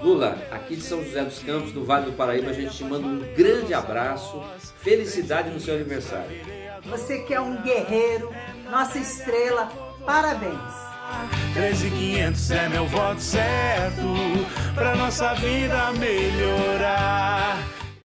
Lula, aqui de São José dos Campos, do Vale do Paraíba, a gente te manda um grande abraço, felicidade no seu aniversário. Você que é um guerreiro, nossa estrela, parabéns! 13500 é meu voto certo pra nossa vida melhor.